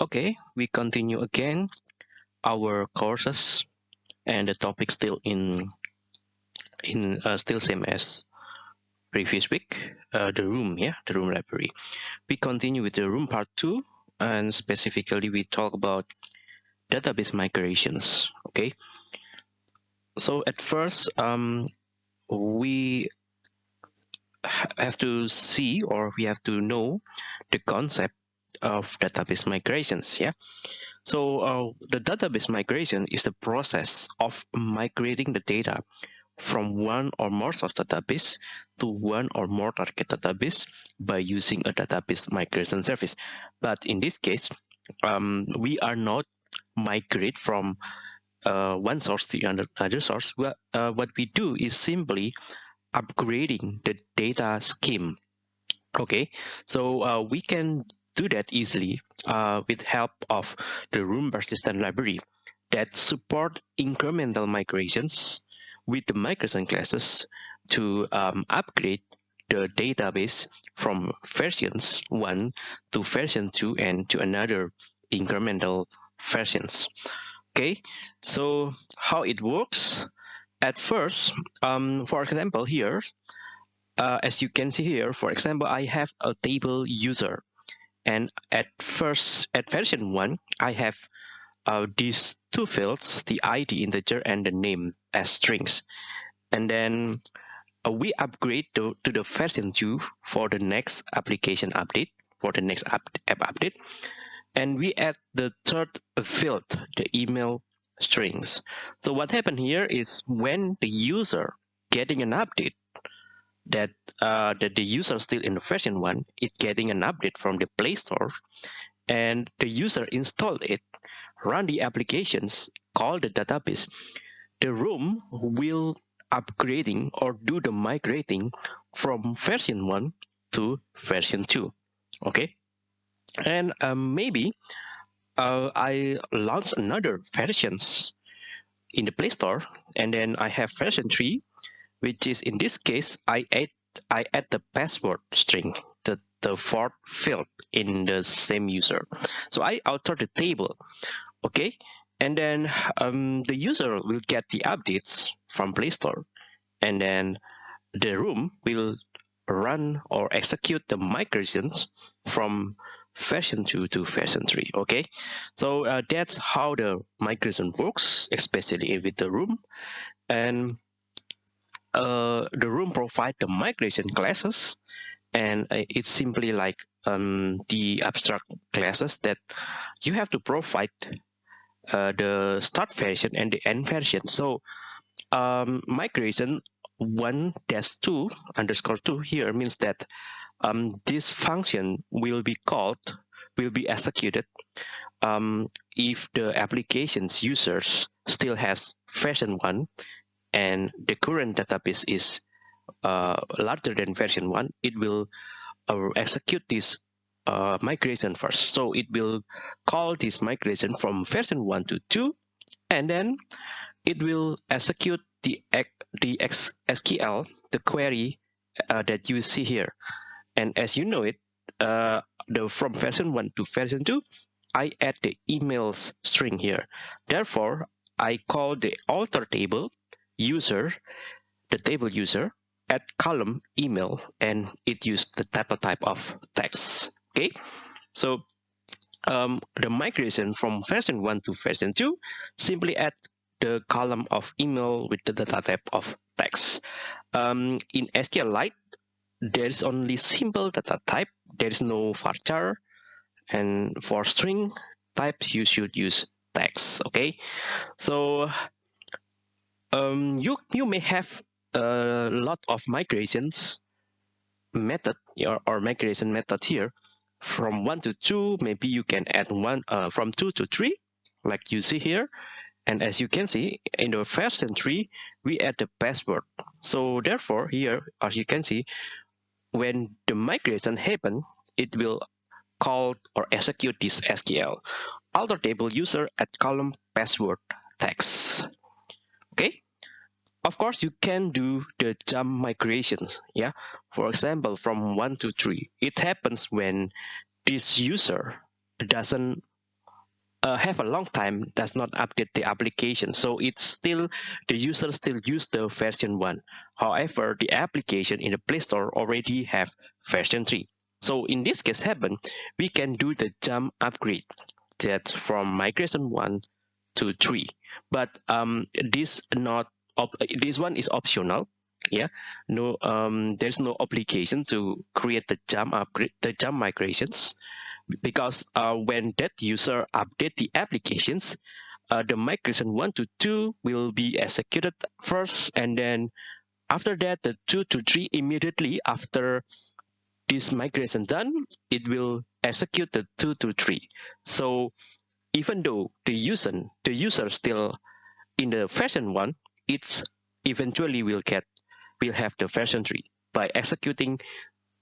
Okay, we continue again. Our courses and the topic still in in uh, still same as previous week. Uh, the room yeah the room library. We continue with the room part two and specifically we talk about database migrations okay so at first um, we have to see or we have to know the concept of database migrations yeah so uh, the database migration is the process of migrating the data from one or more source database to one or more target database by using a database migration service. But in this case, um, we are not migrate from uh, one source to another source. Well, uh, what we do is simply upgrading the data scheme. Okay, so uh, we can do that easily uh, with help of the Room persistent library that support incremental migrations with the migration classes to um, upgrade the database from versions 1 to version 2 and to another incremental versions. Okay, so how it works? At first, um, for example, here, uh, as you can see here, for example, I have a table user. And at first, at version 1, I have uh, these two fields, the ID integer and the name as strings. And then uh, we upgrade to, to the version 2 for the next application update, for the next app, app update. And we add the third field, the email strings. So what happened here is when the user getting an update that uh, that the user still in the version one, it getting an update from the Play Store, and the user installed it, run the applications, call the database, the room will upgrading or do the migrating from version 1 to version 2 okay and um, maybe uh, I launch another versions in the Play Store and then I have version 3 which is in this case I add I add the password string the the fourth field in the same user. So I alter the table okay? And then um, the user will get the updates from Play Store and then the room will run or execute the migrations from version 2 to version 3 okay? So uh, that's how the migration works especially with the room. And uh, the room provide the migration classes. And uh, it's simply like um, the abstract classes that you have to provide uh, the start version and the end version. So um, migration one dash two underscore two here means that um, this function will be called, will be executed um, if the application's users still has version one and the current database is uh, larger than version one, it will uh, execute this uh, migration first. So it will call this migration from version 1 to 2, and then it will execute the, the SQL, the query uh, that you see here. And as you know it, uh, the from version 1 to version 2, I add the emails string here. Therefore, I call the alter table user, the table user, at column email, and it used the data type of text. Okay? So um, the migration from version 1 to version 2 simply add the column of email with the data type of text. Um, in SQLite there is only simple data type. There is no varchar and for string type you should use text okay? So um, you you may have a lot of migrations method or, or migration method here. From 1 to 2 maybe you can add one uh, from 2 to 3 like you see here. And as you can see in the first entry we add the password. So therefore here as you can see when the migration happen it will call or execute this SQL alter table user at column password text. Okay. Of course, you can do the jump migrations. Yeah. For example, from one to three, it happens when this user doesn't uh, have a long time does not update the application. So it's still the user still use the version one. However the application in the play store already have version 3 so in this case happen we can do the jump upgrade. That from migration 1 to 3 but um this not this one is optional. Yeah. No um there's no obligation to create the jump upgrade the jump migrations because uh, when that user update the applications, uh, the migration one to two will be executed first, and then after that, the two to three immediately after this migration done, it will execute the two to three. So even though the user the user still in the version one, it's eventually will get will have the version three by executing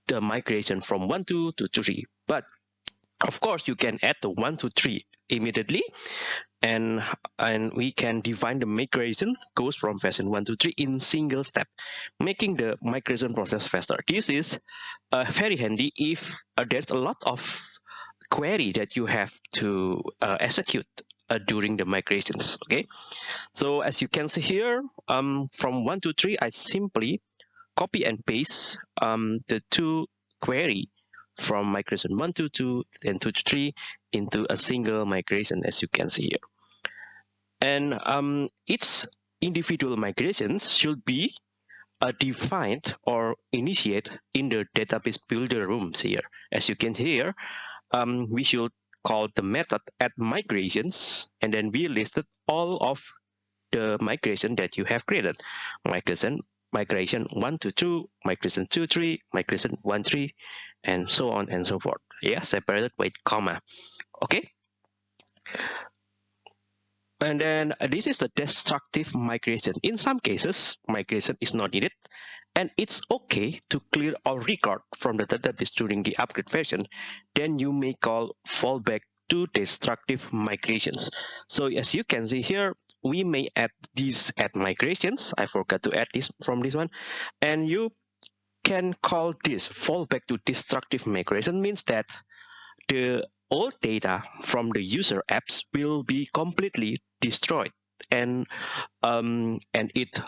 the migration from one to, 2 to three. But of course, you can add the one to three immediately, and and we can define the migration goes from version one to three in single step, making the migration process faster. This is uh, very handy if uh, there's a lot of query that you have to uh, execute uh, during the migrations. Okay, so as you can see here, um, from one to three, I simply copy and paste um, the two query from migration 1 to 2 and 2 to 3 into a single migration as you can see here. And um, each individual migrations should be uh, defined or initiate in the database builder rooms here. As you can hear, um, we should call the method add migrations and then we listed all of the migration that you have created. Migration migration 1 to 2, migration 2, 3, migration 1, 3, and so on and so forth. Yeah, separated with comma. Okay. And then this is the destructive migration. In some cases, migration is not needed. And it's okay to clear all record from the database during the upgrade version. Then you may call fallback to destructive migrations. So as you can see here, we may add these add migrations. I forgot to add this from this one. And you can call this fallback to destructive migration means that the old data from the user apps will be completely destroyed and um, and it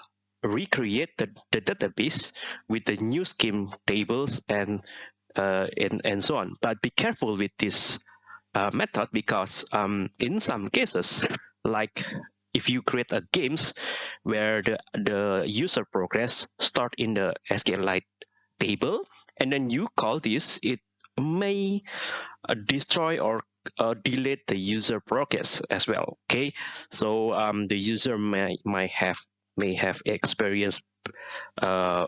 recreate the, the database with the new scheme tables and uh, and, and so on. But be careful with this uh, method because um, in some cases, like if you create a games where the, the user progress start in the SQLite table and then you call this, it may uh, destroy or uh, delete the user progress as well. Okay, so um, the user may might have may have experienced uh,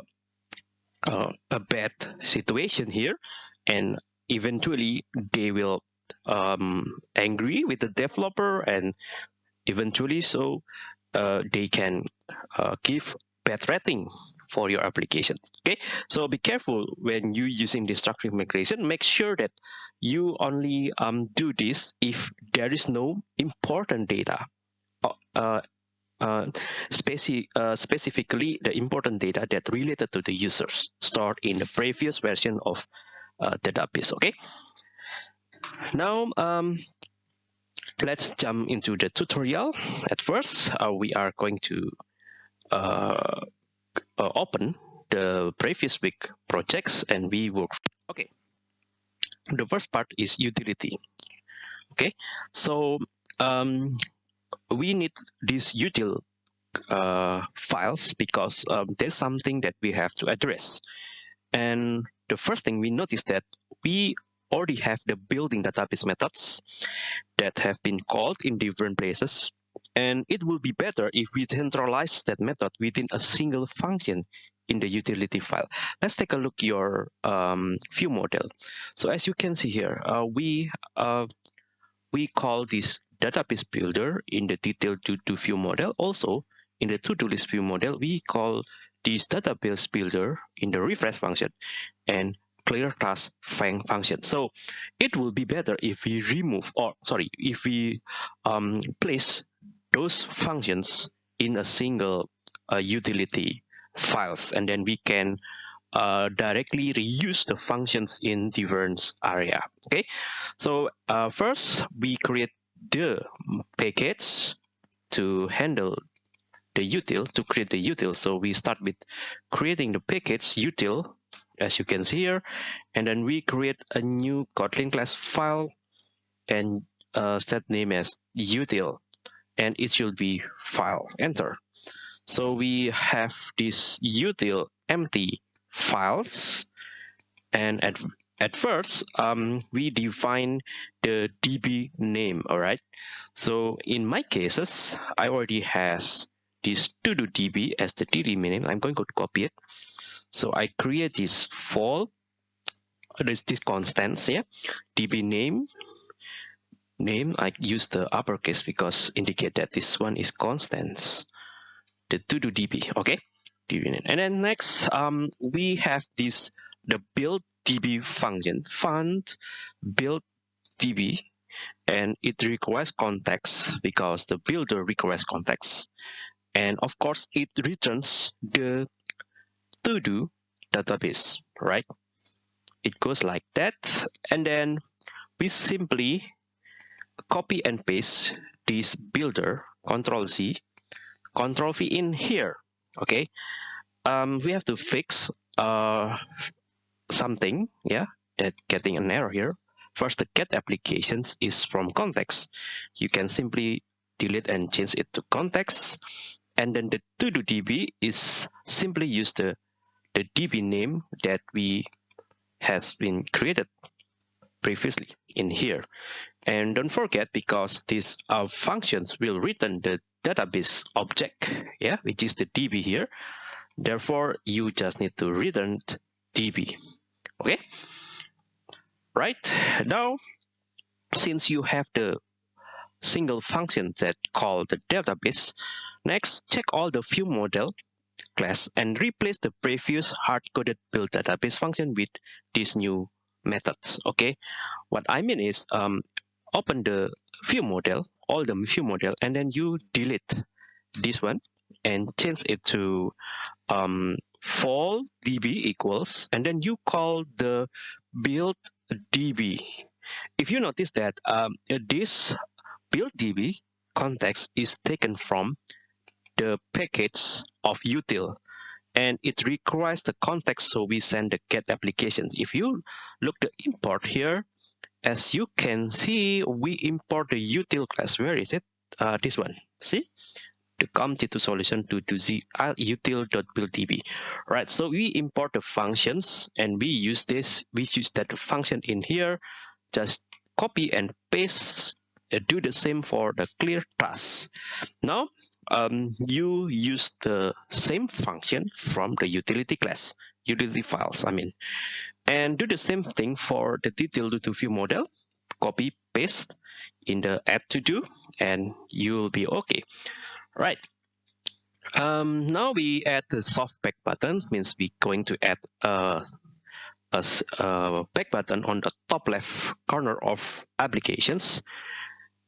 uh, a bad situation here, and eventually they will um, angry with the developer and eventually so uh, they can uh, give bad rating for your application okay? So be careful when you using destructive migration. Make sure that you only um, do this if there is no important data uh, uh, speci uh, specifically the important data that related to the users stored in the previous version of uh, database okay? Now um, let's jump into the tutorial. At first, uh, we are going to uh, uh, open the previous week projects and we work. Okay, the first part is utility. Okay, so um, we need these util uh, files because um, there's something that we have to address. And the first thing we notice that we already have the building database methods that have been called in different places. And it will be better if we centralize that method within a single function in the utility file. Let's take a look your um, view model. So as you can see here, uh, we uh, we call this database builder in the detail to, to view model. Also in the to-do list view model, we call this database builder in the refresh function. And clear task function. So it will be better if we remove or sorry, if we um, place those functions in a single uh, utility files and then we can uh, directly reuse the functions in different area. Okay? So uh, first we create the package to handle the util to create the util. So we start with creating the package util as you can see here. And then we create a new kotlin class file and uh, set name as util and it should be file enter. So we have this util empty files. And at at first um, we define the db name all right? So in my cases i already has this to do db as the db name. I'm going to copy it so i create this for this, this constants yeah? Db name name i use the uppercase because indicate that this one is constants. The to do db okay? Db name. And then next um we have this the build db function. Fund build db and it requires context because the builder requires context and of course it returns the to do database right? It goes like that and then we simply copy and paste this builder control z control v in here okay? Um we have to fix uh something yeah that getting an error here. First the get applications is from context. You can simply delete and change it to context and then the to do db is simply use the the db name that we has been created previously in here. And don't forget because these uh, functions will return the database object yeah which is the db here. Therefore you just need to return db okay? Right now since you have the single function that called the database next check all the view model class and replace the previous hard-coded build database function with these new methods okay? What i mean is um open the view model all the view model and then you delete this one and change it to um for db equals and then you call the build db if you notice that um, this build db context is taken from the package of util and it requires the context so we send the get applications if you look the import here as you can see we import the util class. Where is it? Uh, this one. See? The com2 solution to to z uh, util.builddb right so we import the functions and we use this we use that function in here. Just copy and paste uh, do the same for the clear task now um, you use the same function from the utility class, utility files, I mean, and do the same thing for the detail to view model, copy, paste in the add to do, and you will be okay. Right. Um, now we add the soft back button, means we're going to add a, a, a back button on the top left corner of applications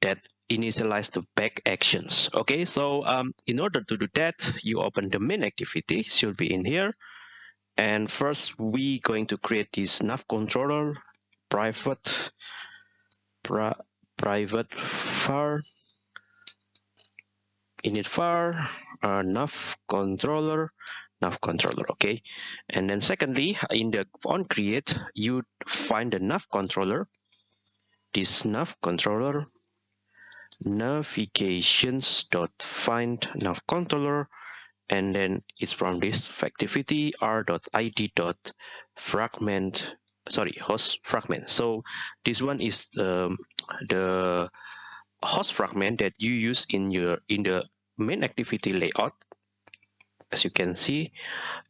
that initialize the back actions. Okay so um, in order to do that you open the main activity should be in here. And first we going to create this nav controller private pri private var init var uh, nav controller nav controller okay? And then secondly in the on create you find the nav controller. This nav controller navigations dot find nav controller and then it's from this activity r dot fragment sorry host fragment. So this one is the the host fragment that you use in your in the main activity layout. As you can see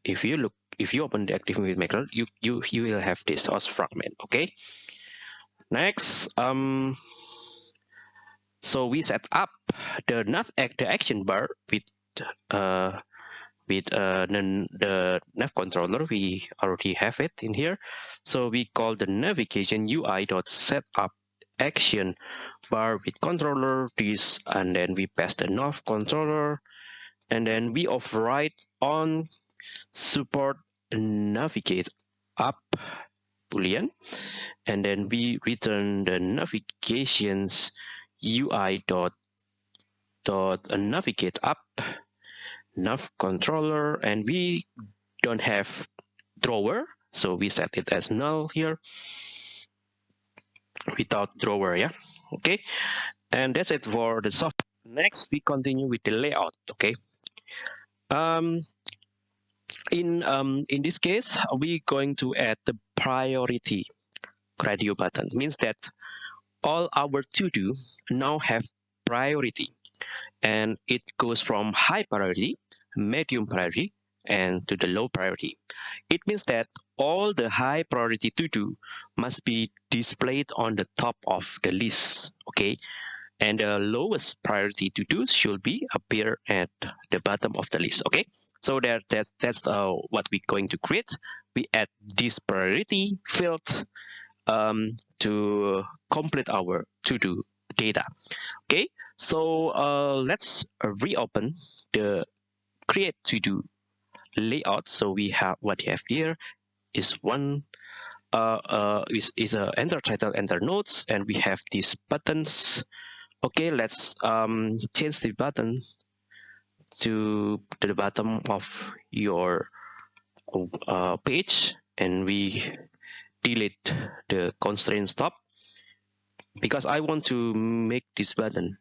if you look if you open the activity maker you you you will have this host fragment okay? Next um so we set up the nav the action bar with uh, with uh, the, nav controller. We already have it in here. So we call the navigation UI dot setup action bar with controller this and then we pass the nav controller and then we override on support navigate up boolean and then we return the navigations ui dot dot navigate up nav controller and we don't have drawer so we set it as null here without drawer yeah? Okay. And that's it for the software next we continue with the layout okay? Um in um in this case we're going to add the priority radio button means that all our to do now have priority. And it goes from high priority medium priority and to the low priority. It means that all the high priority to do must be displayed on the top of the list okay? And the lowest priority to do should be appear at the bottom of the list okay? So that that's that's uh, what we're going to create. We add this priority field um, to complete our to do data. Okay so uh, let's reopen the create to do layout. So we have what you have here is one uh, uh, is, is a enter title enter notes and we have these buttons. Okay let's um, change the button to, to the bottom of your uh, page and we delete the constraint stop because I want to make this button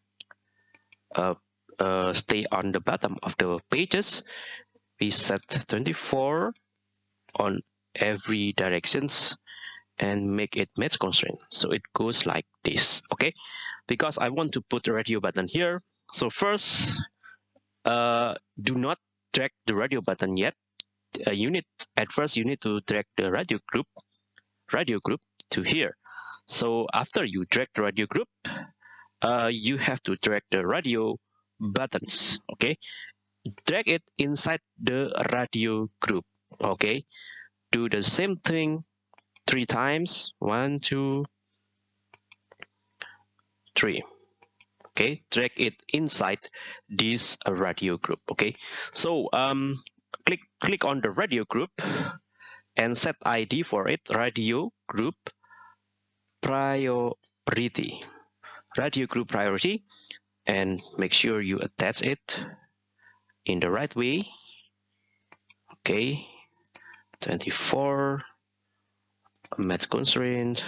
uh, uh, stay on the bottom of the pages. We set 24 on every directions and make it match constraint. So it goes like this okay? Because I want to put the radio button here. So first uh, do not drag the radio button yet. Uh, you need at first you need to drag the radio group radio group to here so after you drag the radio group uh, you have to drag the radio buttons okay? Drag it inside the radio group okay? Do the same thing three times. One two three okay? Drag it inside this radio group okay? So um click click on the radio group and set id for it radio group priority. Radio group priority and make sure you attach it in the right way. Okay 24 match constraint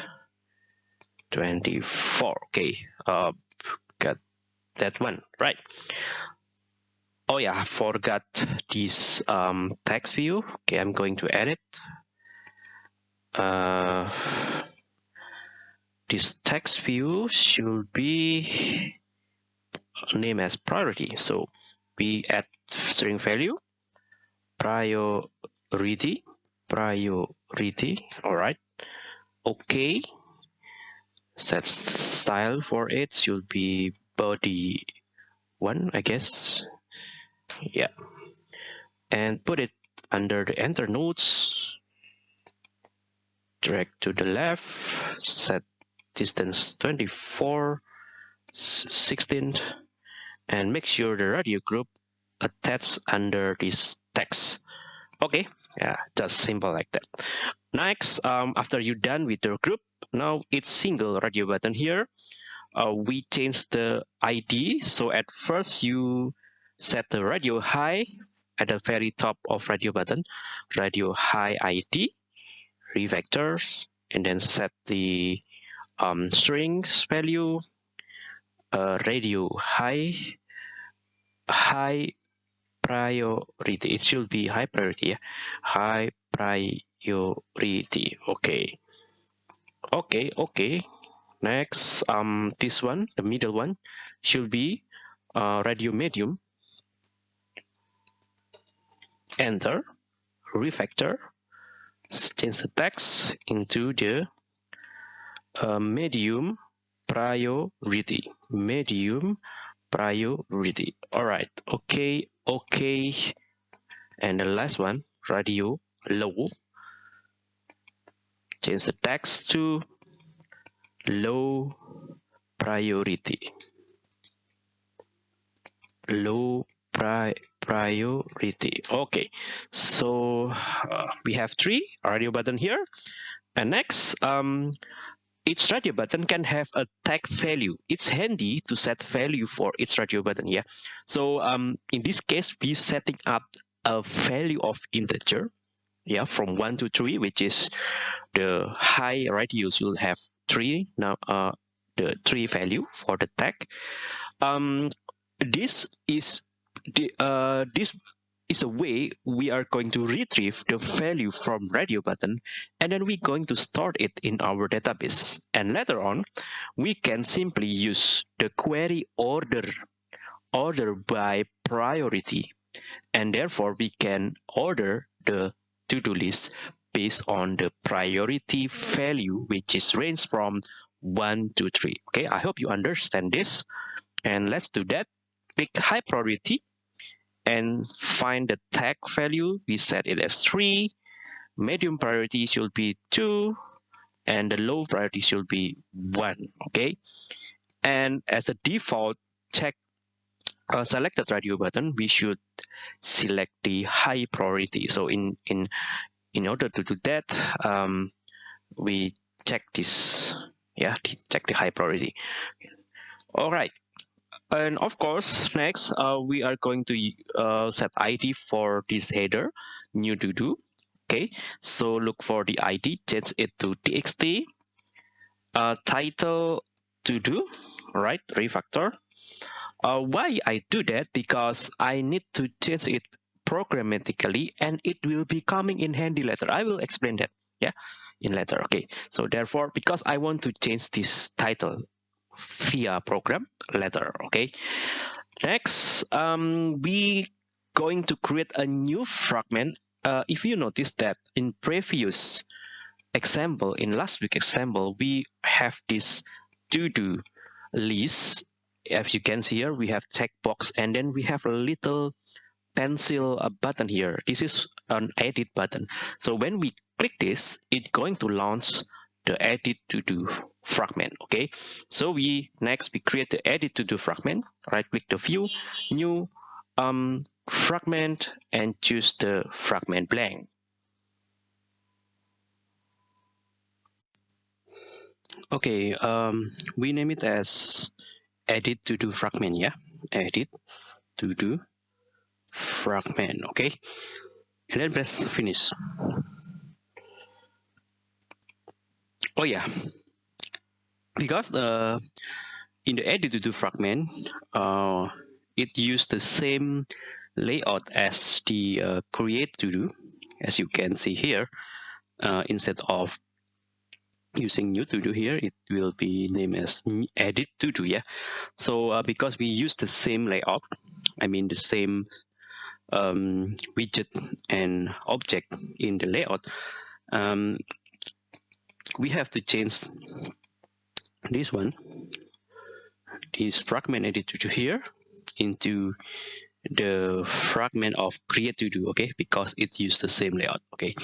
24 okay uh got that one right oh yeah I forgot this um text view okay i'm going to edit uh this text view should be name as priority. So we add string value. Priority. Priority. All right. Okay. Set style for it should be body one i guess yeah. And put it under the enter nodes. Drag to the left. Set distance 24 16 and make sure the radio group attached under this text. Okay. Yeah just simple like that. Next um, after you're done with the group now it's single radio button here. Uh, we change the id so at first you set the radio high at the very top of radio button radio high id refactors and then set the um, strings value uh, radio high high priority. It should be high priority yeah? high priority. Okay. Okay okay. Next um this one the middle one should be uh, radio medium enter refactor change the text into the uh, medium priority. Medium priority. All right. Okay okay. And the last one radio low. Change the text to low priority. Low pri priority. Okay so uh, we have three radio button here. And next um each radio button can have a tag value. It's handy to set value for each radio button yeah? So um in this case we setting up a value of integer yeah from one to three which is the high radius will have three now uh the three value for the tag. Um this is the uh this is a way we are going to retrieve the value from radio button and then we're going to store it in our database. And later on we can simply use the query order order by priority. And therefore we can order the to-do list based on the priority value which is range from 1 to 3 okay i hope you understand this. And let's do that. Click high priority and find the tag value we set it as 3 medium priority should be 2 and the low priority should be 1 okay? And as a default check uh, select the radio button we should select the high priority. So in in in order to do that um, we check this yeah check the high priority. All right and of course next uh, we are going to uh, set id for this header new to do. Okay so look for the id change it to txt uh, title to do right refactor. Uh, why I do that? Because I need to change it programmatically and it will be coming in handy later. I will explain that yeah in later. Okay so therefore because I want to change this title via program letter okay? Next um, we going to create a new fragment. Uh, if you notice that in previous example in last week example we have this to do list. As you can see here we have checkbox and then we have a little pencil a button here. This is an edit button. So when we click this it's going to launch the edit to do fragment okay? So we next we create the edit to do fragment right click the view new um fragment and choose the fragment blank. Okay um we name it as edit to do fragment yeah? Edit to do fragment okay? And then press finish. Oh yeah because uh, in the edit to do fragment uh, it used the same layout as the uh, create to do as you can see here. Uh, instead of using new to do here it will be named as edit to do yeah? So uh, because we use the same layout i mean the same um, widget and object in the layout um, we have to change this one this fragment editor to here into the fragment of create to do okay? Because it used the same layout okay?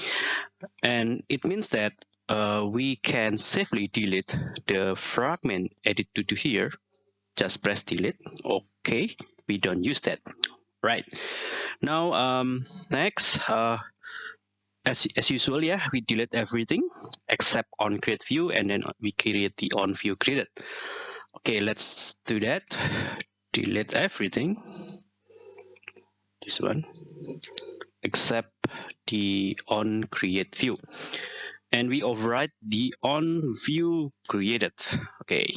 And it means that uh, we can safely delete the fragment edit to do here. Just press delete okay? We don't use that right? Now um next uh as, as usual yeah we delete everything except on create view and then we create the on view created. Okay let's do that. Delete everything. This one. Except the on create view. And we override the on view created. Okay.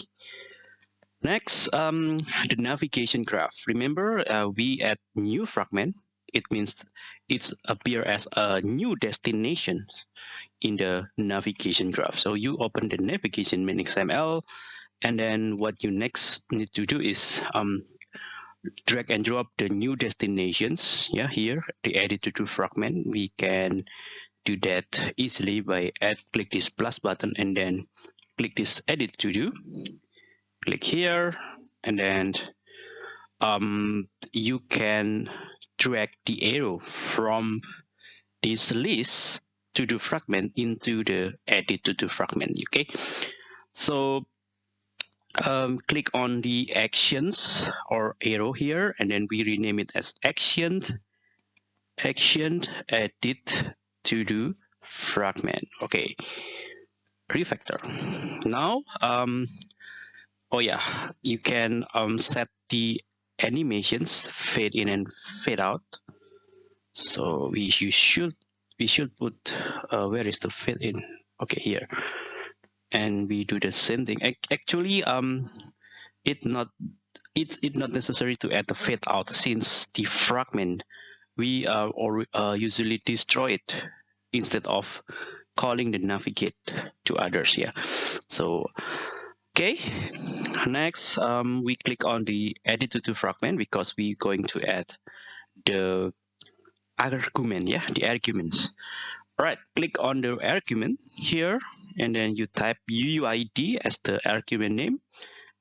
Next um the navigation graph. Remember uh, we add new fragment it means it's appear as a new destination in the navigation graph. So you open the navigation main XML, and then what you next need to do is um, drag and drop the new destinations. Yeah, here the edit to do fragment. We can do that easily by add click this plus button and then click this edit to do. Click here, and then um, you can drag the arrow from this list to the fragment into the edit to the fragment okay? So um, click on the actions or arrow here and then we rename it as action action edit to do fragment okay? Refactor. Now um oh yeah you can um set the animations fade in and fade out. So we you should we should put uh, where is the fade in? Okay here. And we do the same thing. Actually um it not it's it not necessary to add the fade out since the fragment we uh, or uh, usually destroy it instead of calling the navigate to others yeah. So okay next um, we click on the edit to fragment because we're going to add the argument yeah the arguments. All right click on the argument here and then you type uuid as the argument name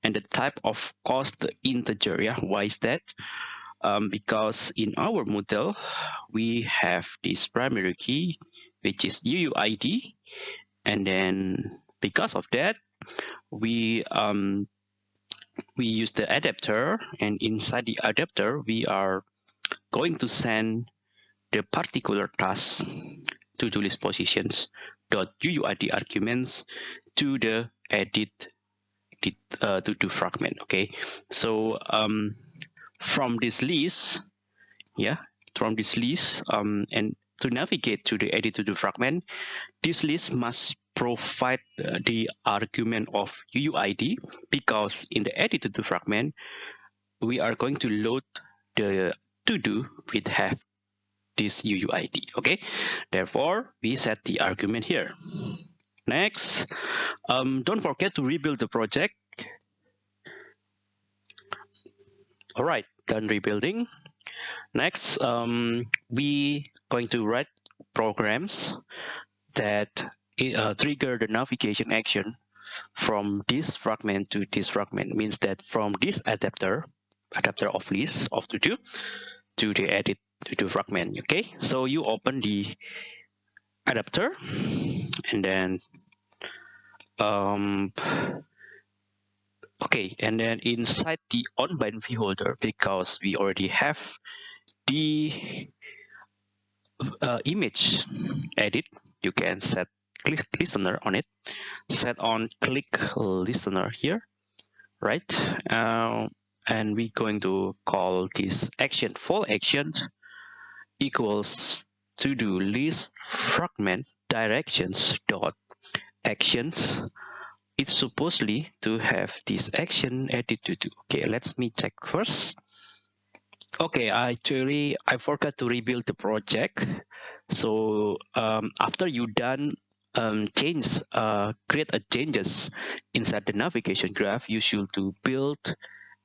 and the type of cost integer yeah why is that? Um, because in our model we have this primary key which is uuid and then because of that we um, we use the adapter and inside the adapter we are going to send the particular task to do list positions. Dot uuid arguments to the edit uh, to do fragment okay? So um, from this list yeah from this list um, and to navigate to the edit to the fragment this list must provide the argument of UUID because in the edit to the fragment we are going to load the to do with have this UUID okay? Therefore we set the argument here. Next um, don't forget to rebuild the project. All right done rebuilding. Next um, we going to write programs that uh, trigger the navigation action from this fragment to this fragment. Means that from this adapter adapter of list of to do to the edit to do fragment okay? So you open the adapter and then um okay and then inside the on bind holder because we already have the uh, image edit you can set listener on it. Set on click listener here right? Uh, and we're going to call this action. Full action equals to do list fragment directions dot actions. It's supposedly to have this action edit to do. Okay let's me check first. Okay I actually i forgot to rebuild the project. So um, after you done um, change uh, create a changes inside the navigation graph you should to build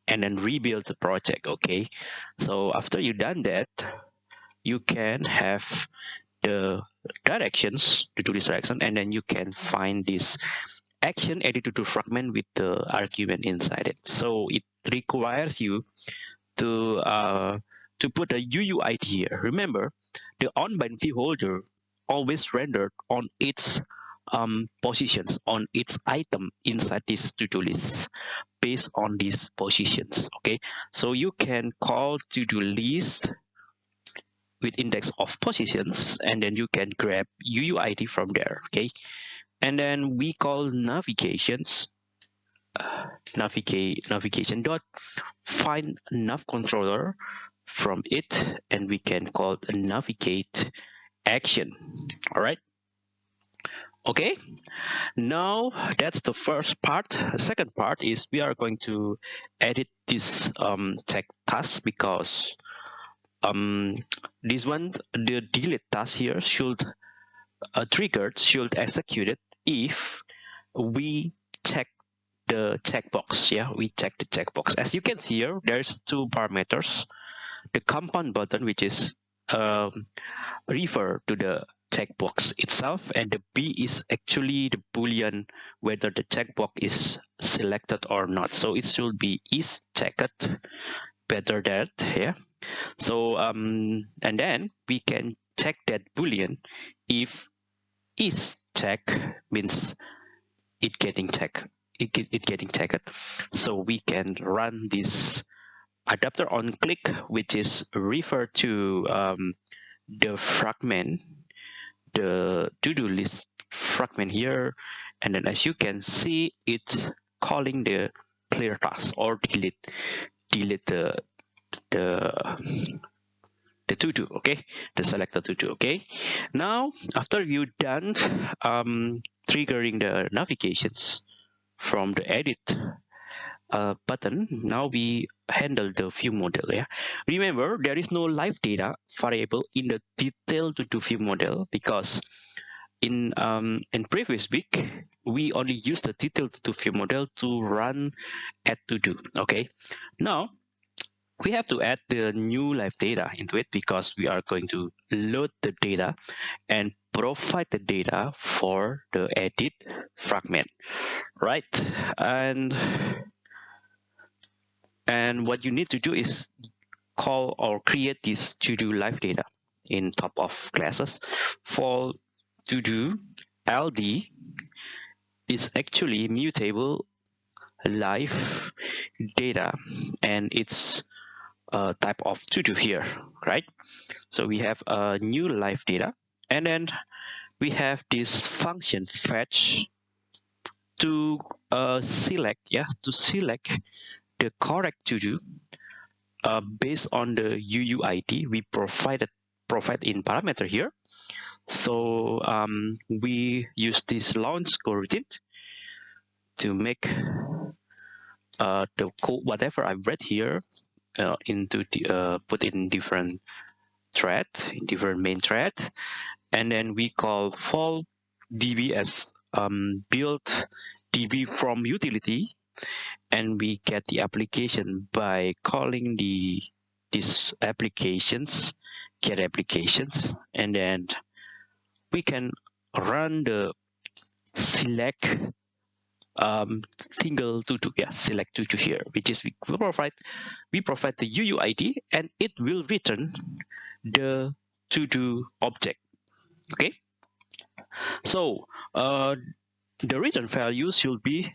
and then rebuild the project okay? So after you done that you can have the directions to do this direction and then you can find this action edited to fragment with the argument inside it. So it requires you to uh, to put a UUID here. Remember the on-bind view holder always rendered on its um, positions on its item inside this to-do list based on these positions okay? So you can call to-do list with index of positions and then you can grab UUID from there okay? And then we call navigations uh, navigate navigation dot find nav controller from it and we can call navigate action. All right? Okay. Now that's the first part. Second part is we are going to edit this um, task because um, this one the delete task here should uh, triggered should execute it if we check the checkbox yeah we check the checkbox as you can see here there's two parameters. The compound button which is um, refer to the checkbox itself and the b is actually the boolean whether the checkbox is selected or not. So it should be is checked better that yeah so um and then we can check that boolean. If is check means it getting checked it, it getting tagged so we can run this adapter on click which is referred to um, the fragment the to-do list fragment here. And then as you can see it's calling the clear task or delete delete the the the to-do okay? The selected to-do okay? Now after you done um, triggering the navigations from the edit uh, button. Now we handle the view model yeah? Remember there is no live data variable in the detail to do view model because in um, in previous week we only use the detail to do view model to run add to do okay? Now we have to add the new live data into it because we are going to load the data and provide the data for the edit fragment right? And and what you need to do is call or create this to do live data in top of classes. For to do ld is actually mutable live data and it's a type of to do here right? So we have a new live data and then we have this function fetch to uh, select yeah to select the correct to do uh, based on the UUID we provided provide in parameter here. So um, we use this launch coroutine to make uh, the code whatever I've read here uh, into the uh, put in different thread, in different main thread, and then we call val db as um, build db from utility and we get the application by calling the these applications get applications and then we can run the select um, single tutu yeah select tutu here which is we provide we provide the UUID and it will return the to do object okay? So uh, the return value should be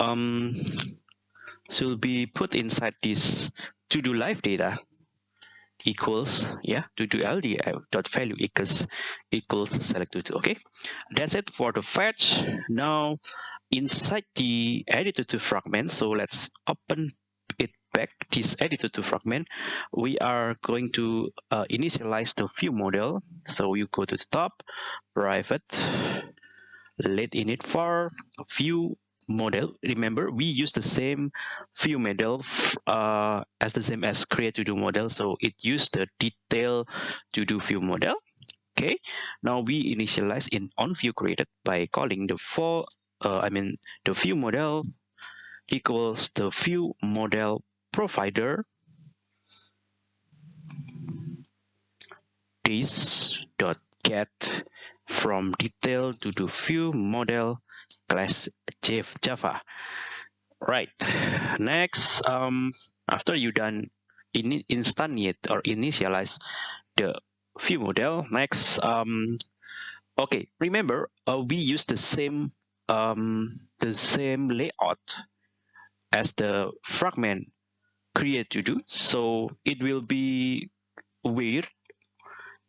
um, should be put inside this to do live data equals yeah to do ld dot value equals equals select to okay? That's it for the fetch. Now inside the editor to fragment so let's open it back this editor to fragment. We are going to uh, initialize the view model. So you go to the top private let init for view model. Remember we use the same view model uh, as the same as create to do model. So it used the detail to do view model. Okay. Now we initialize in on view created by calling the for uh, i mean the view model equals the view model provider. This dot get from detail to the view model class Java. Right. Next, um, after you done in instantiate or initialize the view model, next, um, okay, remember uh, we use the same um, the same layout as the fragment create to do. So it will be weird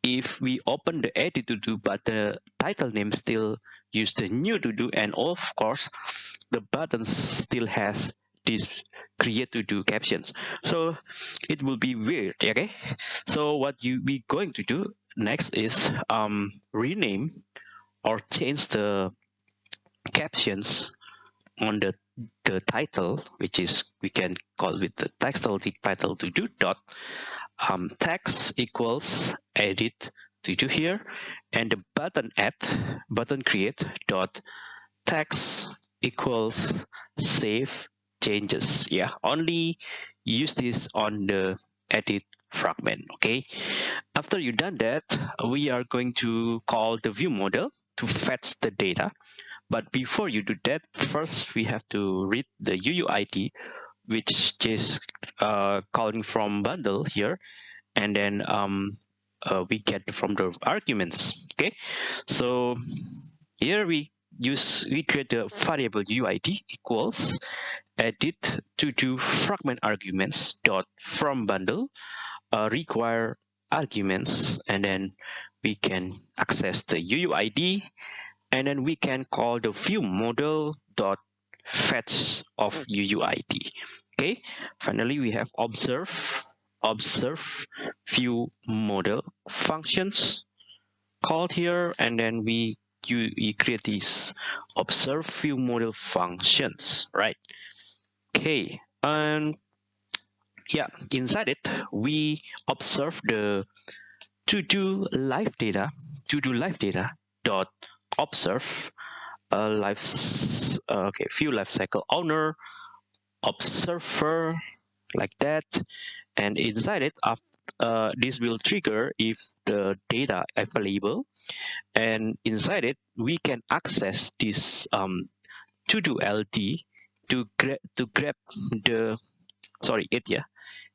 if we open the edit to do, but the title name still use the new to do and of course the button still has this create to do captions. So it will be weird okay? So what you be going to do next is um, rename or change the captions on the the title which is we can call with the the title to do dot um, text equals edit to do here and the button add button create dot text equals save changes. Yeah only use this on the edit fragment okay? After you done that we are going to call the view model to fetch the data. But before you do that first we have to read the UUID which is uh, calling from bundle here. And then um, uh, we get from the arguments okay? So here we use we create the variable UID equals edit to do fragment arguments dot from bundle uh, require arguments and then we can access the UUID and then we can call the view model dot fetch of UUID okay? Finally we have observe observe view model functions called here and then we you, you create these observe view model functions right? Okay and yeah inside it we observe the to do live data to do live data dot observe a life uh, okay view life cycle owner observer like that and inside it uh, this will trigger if the data available. And inside it we can access this um, to do LD to grab to grab the sorry it yeah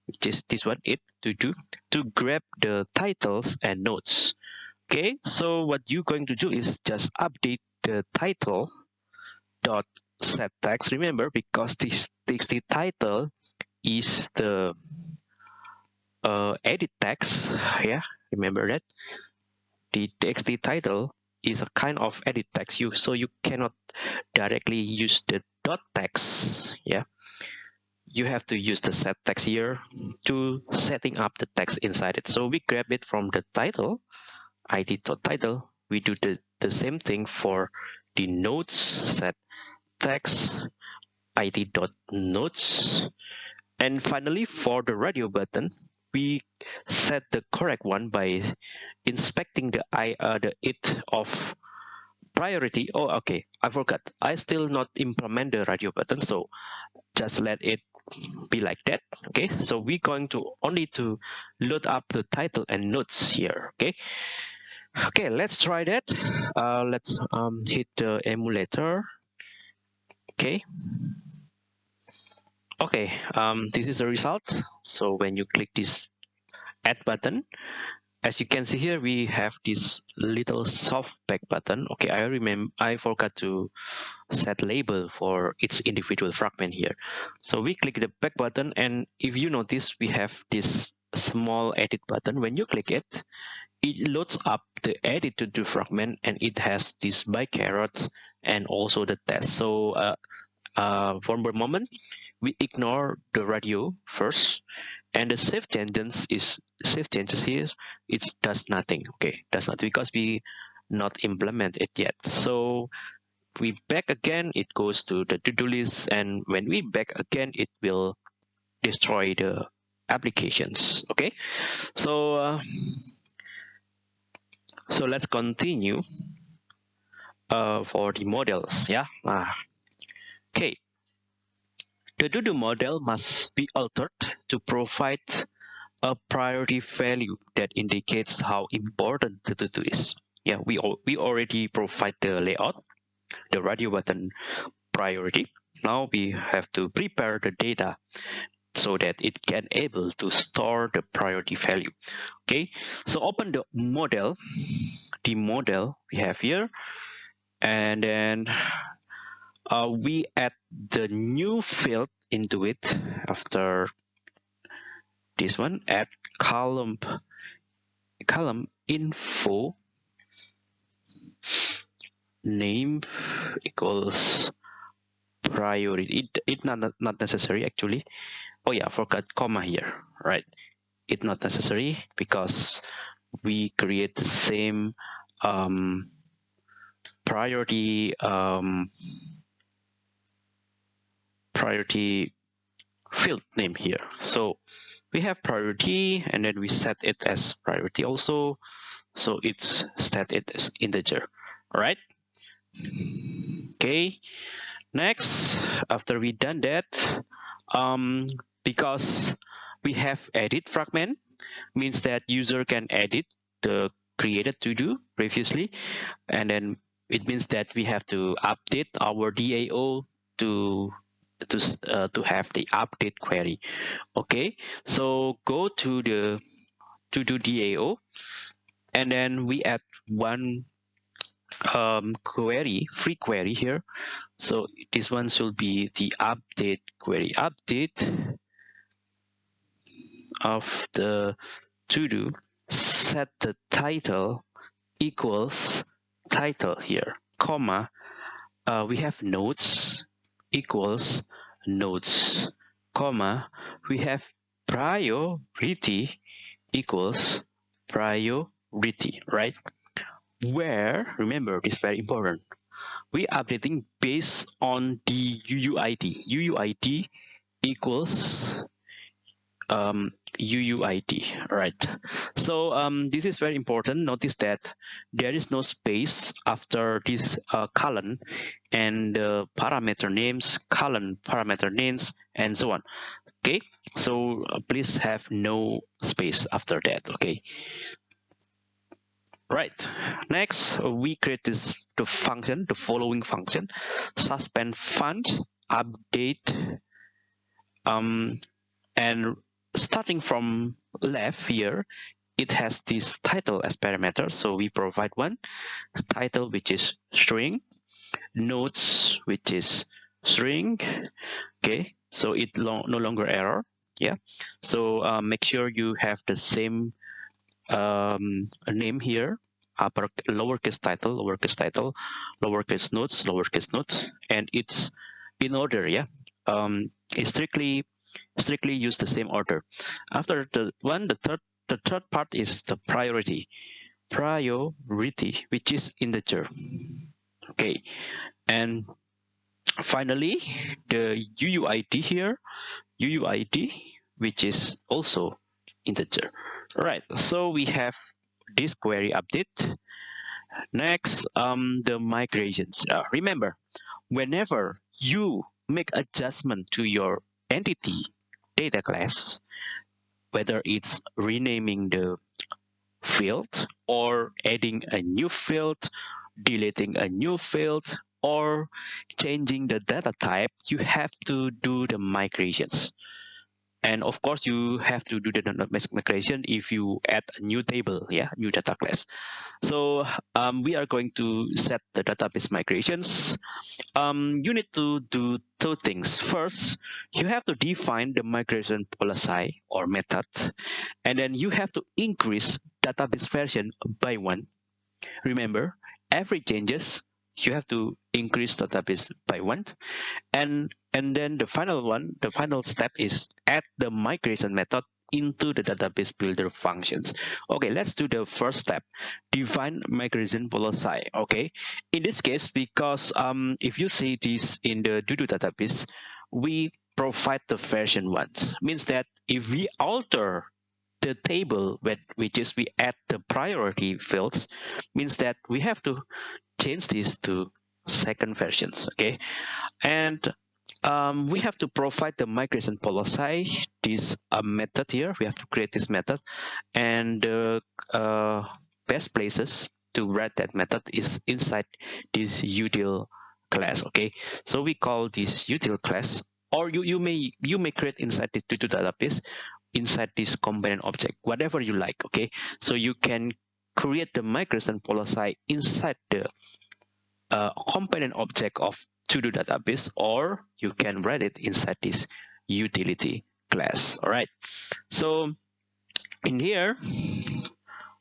which is this one it to do to grab the titles and notes. Okay so what you're going to do is just update the title dot set text remember because this txt title is the uh, edit text yeah remember that? The txt title is a kind of edit text you so you cannot directly use the dot text yeah? You have to use the set text here to setting up the text inside it. So we grab it from the title id dot title. We do the the same thing for the notes set text id dot notes. And finally for the radio button we set the correct one by inspecting the i uh, the it of priority. Oh okay i forgot. I still not implement the radio button so just let it be like that okay? So we're going to only to load up the title and notes here okay? Okay let's try that. Uh, let's um, hit the emulator okay okay um, this is the result. So when you click this add button as you can see here we have this little soft back button. Okay i remember i forgot to set label for its individual fragment here. So we click the back button and if you notice we have this small edit button. When you click it it loads up the edit to the fragment and it has this bytecode and also the test. So uh, uh, for the moment we ignore the radio first and the safe changes is safe changes here it does nothing okay? Does not because we not implement it yet. So we back again it goes to the to-do list and when we back again it will destroy the applications okay? So uh, so let's continue uh, for the models yeah? Uh, okay. The to-do model must be altered to provide a priority value that indicates how important the to-do is. Yeah we we already provide the layout the radio button priority. Now we have to prepare the data so that it can able to store the priority value. Okay so open the model the model we have here. And then uh, we add the new field into it after this one. Add column column info. Name equals priority. It, it not not necessary actually. Oh yeah forgot. Comma here right? It's not necessary because we create the same um, priority um, priority field name here. So we have priority and then we set it as priority also. So it's set it as integer all right okay next after we done that um, because we have edit fragment means that user can edit the created to do previously and then it means that we have to update our DAO to to uh, to have the update query okay so go to the to do DAO and then we add one um, query, free query here. So this one should be the update query. Update of the to-do set the title equals title here, comma. Uh, we have notes equals nodes, comma. We have priority equals priority, right? Where, remember, this is very important. We updating based on the UUID. UUID equals um, UUID, right? So um, this is very important. Notice that there is no space after this uh, column and uh, parameter names, column parameter names, and so on. Okay, so uh, please have no space after that. Okay. Right. Next, we create this the function, the following function, suspend fun update um, and starting from left here, it has this title as parameter. So we provide one title, which is string, notes, which is string. Okay, so it lo no longer error. Yeah, so uh, make sure you have the same um, name here upper lowercase title lowercase title lowercase notes lowercase notes and it's in order yeah um it's strictly strictly use the same order. After the one, the third, the third part is the priority. Priority, which is integer. Okay, and finally, the UUID here, UUID, which is also integer. Right, so we have this query update. Next, um, the migrations. Uh, remember, whenever you make adjustment to your entity data class, whether it's renaming the field or adding a new field, deleting a new field, or changing the data type, you have to do the migrations. And of course, you have to do the migration if you add a new table, yeah, new data class. So um, we are going to set the database migrations. Um, you need to do two things. First, you have to define the migration policy or method, and then you have to increase database version by one. Remember, every changes you have to increase the database by one. And and then the final one the final step is add the migration method into the database builder functions. Okay let's do the first step define migration policy okay? In this case because um if you see this in the to-do database we provide the version ones means that if we alter the table which is we add the priority fields means that we have to change this to second versions okay? And um, we have to provide the migration policy. This uh, method here we have to create this method. And the uh, best places to write that method is inside this util class okay? So we call this util class or you you may you may create inside the to database inside this component object whatever you like okay? So you can create the migration policy inside the uh, component object of to-do database or you can write it inside this utility class. All right. So in here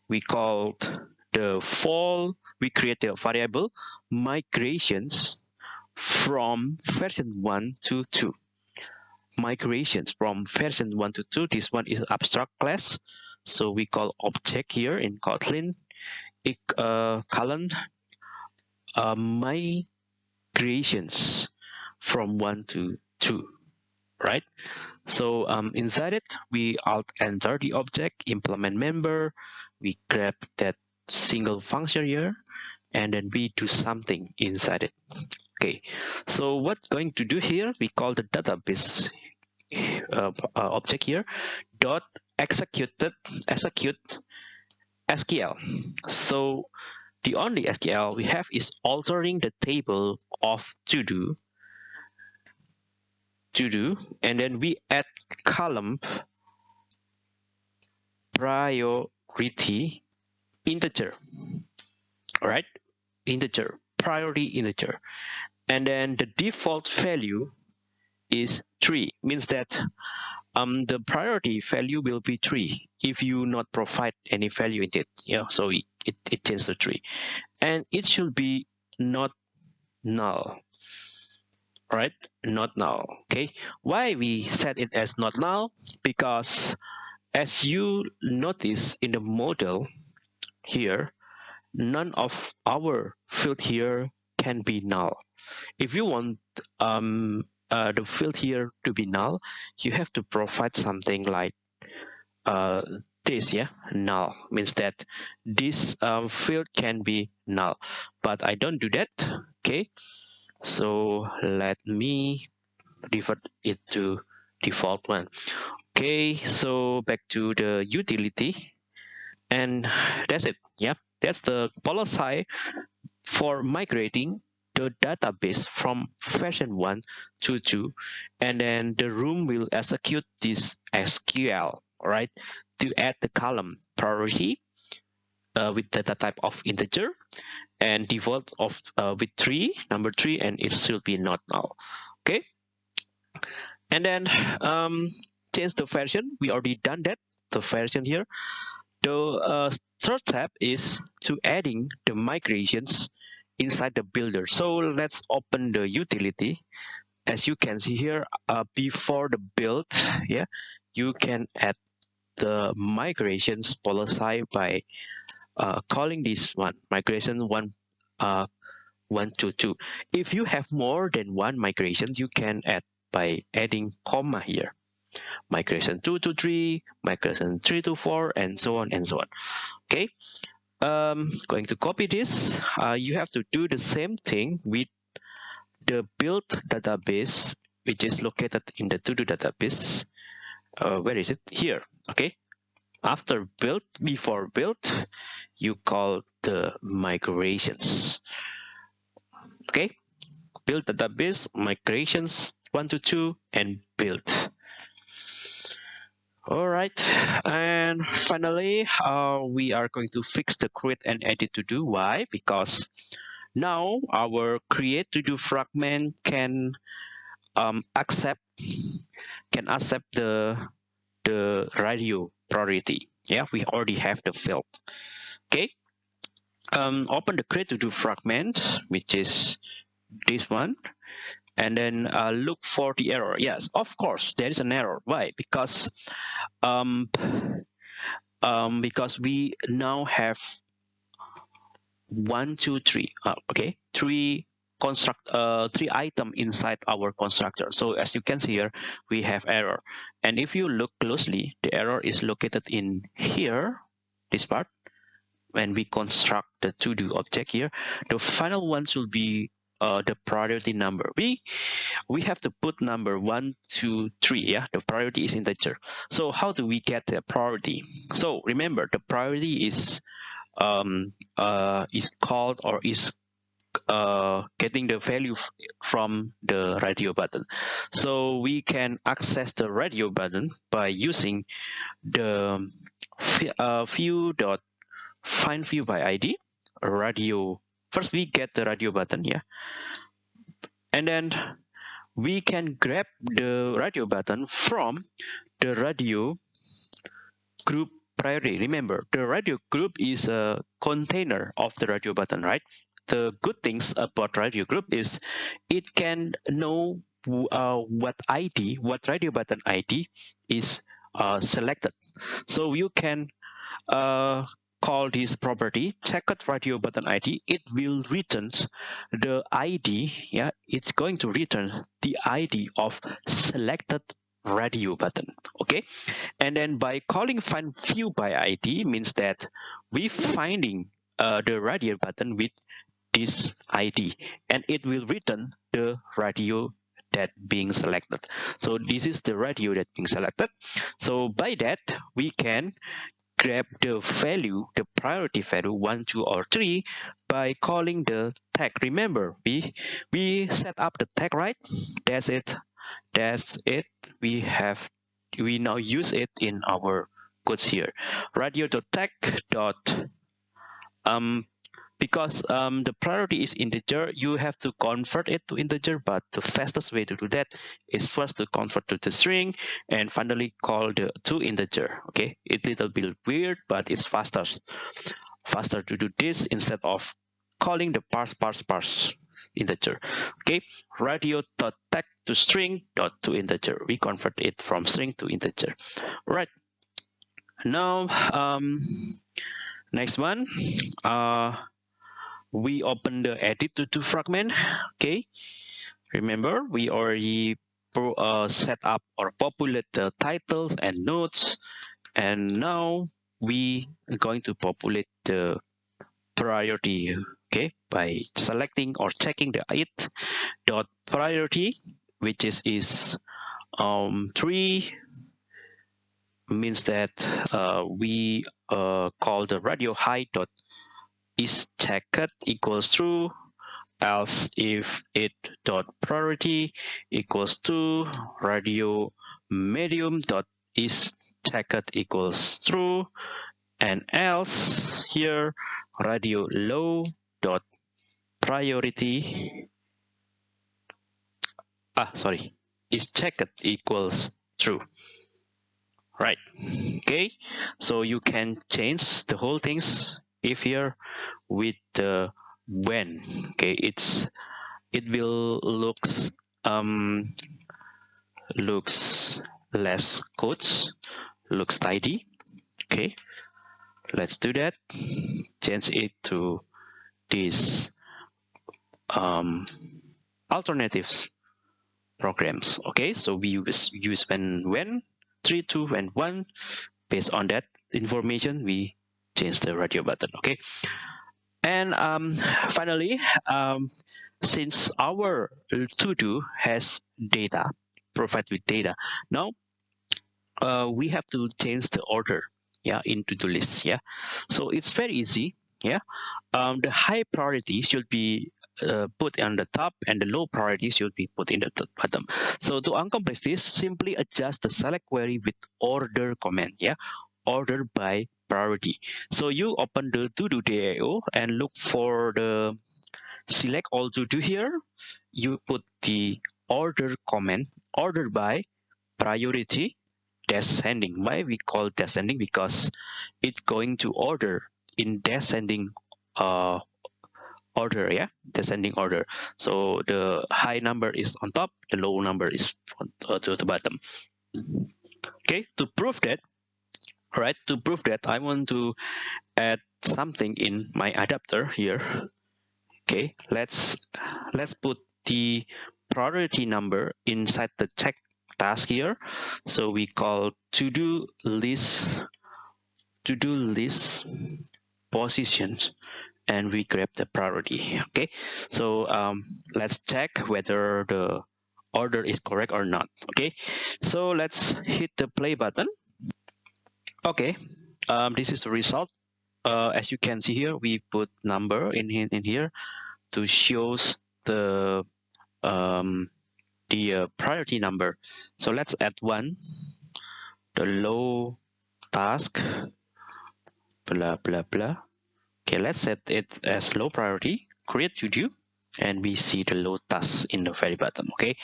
we called the val we create a variable migrations from version 1 to 2 migrations from version 1 to 2 this one is abstract class so we call object here in kotlin. It, uh, uh, migrations from 1 to 2 right? So um, inside it we alt enter the object implement member we grab that single function here and then we do something inside it. Okay so what's going to do here? We call the database uh, uh, object here dot executed execute SQL so the only SQL we have is altering the table of to do to do and then we add column priority integer. All right integer priority integer. And then the default value is 3 means that um, the priority value will be 3 if you not provide any value in it. Yeah so it, it, it changes to 3 and it should be not null. Right not null okay? Why we set it as not null? Because as you notice in the model here none of our field here can be null. If you want um, uh, the field here to be null you have to provide something like uh, this yeah null. Means that this um, field can be null. But I don't do that okay? So let me revert it to default one. Okay so back to the utility. And that's it yeah? That's the policy for migrating the database from version 1 to 2 and then the room will execute this SQL right to add the column priority uh, with data type of integer and default of uh, with 3 number 3 and it should be not null okay? And then um, change the version. We already done that the version here. The uh, third step is to adding the migrations inside the builder. So let's open the utility. As you can see here uh, before the build yeah you can add the migrations policy by uh, calling this one migration one uh, one to two. If you have more than one migration you can add by adding comma here. Migration 2 to 3 migration 3 to 4 and so on and so on. Okay um going to copy this uh, you have to do the same thing with the build database which is located in the to-do database. Uh, where is it? Here okay? After build before build you call the migrations okay? Build database migrations one to two and build all right. And finally uh, we are going to fix the create and edit to do. Why? Because now our create to do fragment can um, accept can accept the the radio priority. Yeah we already have the field. Okay. Um, open the create to do fragment which is this one and then uh, look for the error. Yes of course there is an error. Why? Because um, um, because we now have one two three uh, okay three construct uh, three item inside our constructor. So as you can see here we have error. And if you look closely the error is located in here this part when we construct the to do object here. The final one should be uh, the priority number. We we have to put number one, two, three. Yeah, the priority is integer. So how do we get the priority? So remember, the priority is um, uh, is called or is uh, getting the value from the radio button. So we can access the radio button by using the uh, view dot find view by ID radio first we get the radio button yeah and then we can grab the radio button from the radio group priority. Remember the radio group is a container of the radio button right? The good things about radio group is it can know uh, what id what radio button id is uh, selected. So you can uh, call this property checked radio button id it will return the id yeah it's going to return the id of selected radio button okay? And then by calling find view by id means that we finding uh, the radio button with this id and it will return the radio that being selected. So this is the radio that being selected. So by that we can grab the value, the priority value one, two, or three by calling the tag. Remember, we we set up the tag, right? That's it. That's it. We have we now use it in our codes here. Radio.tag dot um because um, the priority is integer, you have to convert it to integer, but the fastest way to do that is first to convert to the string and finally call the to integer. Okay, it's a little bit weird, but it's faster. Faster to do this instead of calling the parse parse parse integer. Okay, radio dot text to string dot to integer. We convert it from string to integer. Right. Now, um, next one. Uh, we open the edit to, to fragment okay? Remember we already pro, uh, set up or populate the titles and notes and now we are going to populate the priority okay? By selecting or checking the it dot priority which is is um three means that uh, we uh, call the radio high dot is checked equals true else if it dot priority equals to radio medium dot is checked equals true and else here radio low dot priority ah sorry is checked equals true right okay? So you can change the whole things if here with the when okay? It's it will looks um looks less codes looks tidy okay? Let's do that. Change it to this um alternatives programs okay? So we use use when when three two and one. Based on that information we change the radio button okay? And um, finally um, since our to do has data provide with data now uh, we have to change the order yeah into the list yeah? So it's very easy yeah? Um, the high priority should be uh, put on the top and the low priority should be put in the bottom. So to accomplish this simply adjust the select query with order command yeah? Order by priority. So you open the to-do DAO and look for the select all to-do here. You put the order comment order by priority descending. Why we call descending? Because it's going to order in descending uh, order, yeah, descending order. So the high number is on top, the low number is on, uh, to the bottom. Okay, to prove that, all right to prove that i want to add something in my adapter here. Okay let's let's put the priority number inside the check task here. So we call to do list to do list positions and we grab the priority okay? So um, let's check whether the order is correct or not okay? So let's hit the play button Okay, um, this is the result. Uh, as you can see here, we put number in, in, in here to shows the um, the uh, priority number. So let's add one, the low task, blah, blah, blah. Okay, let's set it as low priority, create do, and we see the low task in the very bottom, okay?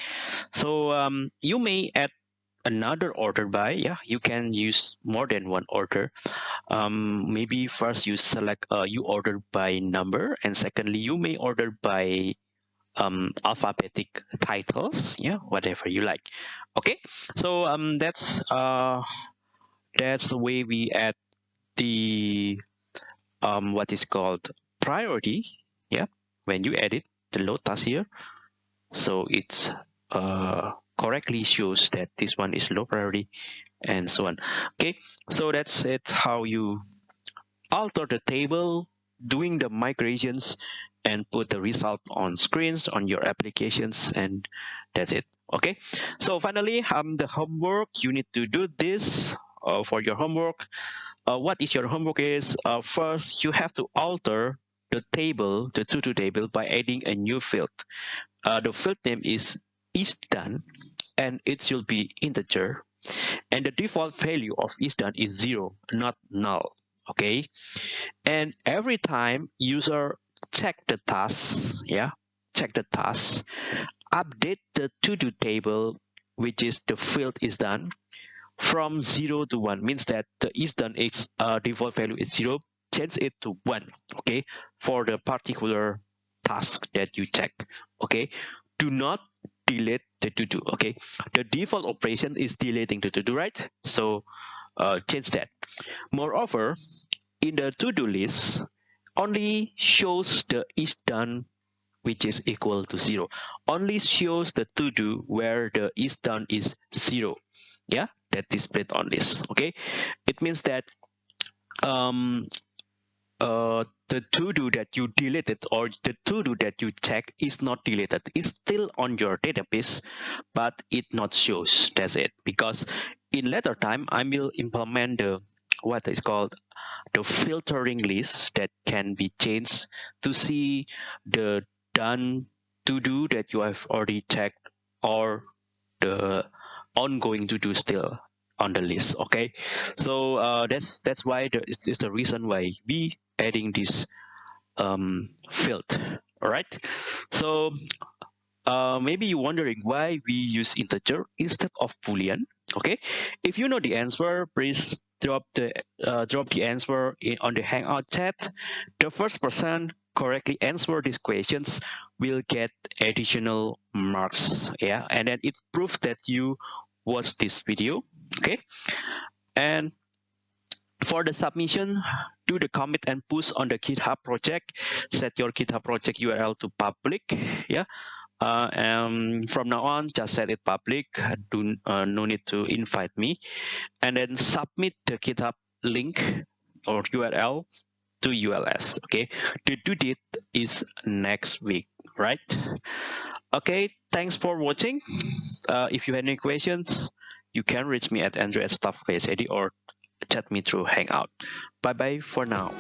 So um, you may add another order by yeah you can use more than one order. Um, maybe first you select uh, you order by number and secondly you may order by um, alphabetic titles yeah whatever you like. Okay so um, that's uh, that's the way we add the um, what is called priority yeah when you edit the lotus here. So it's uh, correctly shows that this one is low priority and so on. Okay so that's it how you alter the table doing the migrations and put the result on screens on your applications and that's it. Okay so finally um the homework you need to do this uh, for your homework. Uh, what is your homework is uh, first you have to alter the table the to-do table by adding a new field. Uh, the field name is is done and it should be integer. And the default value of is done is zero not null okay? And every time user check the task yeah check the task update the to-do table which is the field is done from zero to one means that the is done is uh, default value is zero change it to one okay for the particular task that you check okay? Do not delete the to do okay? The default operation is deleting the to do right? So uh, change that. Moreover in the to-do list only shows the is done which is equal to zero. Only shows the to do where the is done is zero. Yeah that displayed on this okay? It means that um uh the to do that you deleted or the to do that you check is not deleted. It's still on your database but it not shows. That's it. Because in later time i will implement the what is called the filtering list that can be changed to see the done to do that you have already checked or the ongoing to do still on the list okay? So uh, that's that's why the, it's, it's the reason why we adding this um, field. All right so uh, maybe you're wondering why we use integer instead of boolean okay? If you know the answer please drop the uh, drop the answer in, on the hangout chat. The first person correctly answer these questions will get additional marks yeah? And then it proves that you watched this video okay? And for the submission do the commit and push on the github project. Set your github project url to public yeah? Uh, and from now on just set it public. Do uh, no need to invite me. And then submit the github link or url to uls okay? The due date is next week right? Okay thanks for watching. Uh, if you have any questions you can reach me at andrew at or chat me through Hangout. Bye bye for now.